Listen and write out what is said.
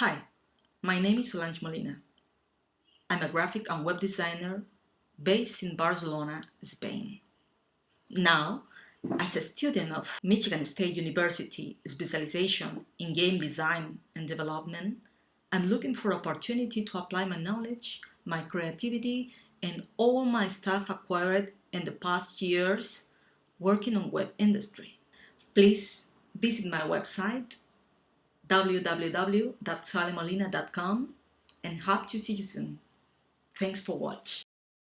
Hi, my name is Solange Molina. I'm a graphic and web designer based in Barcelona, Spain. Now, as a student of Michigan State University specialization in game design and development, I'm looking for opportunity to apply my knowledge, my creativity, and all my stuff acquired in the past years working on web industry. Please visit my website www.salemolina.com and hope to see you soon. Thanks for watching.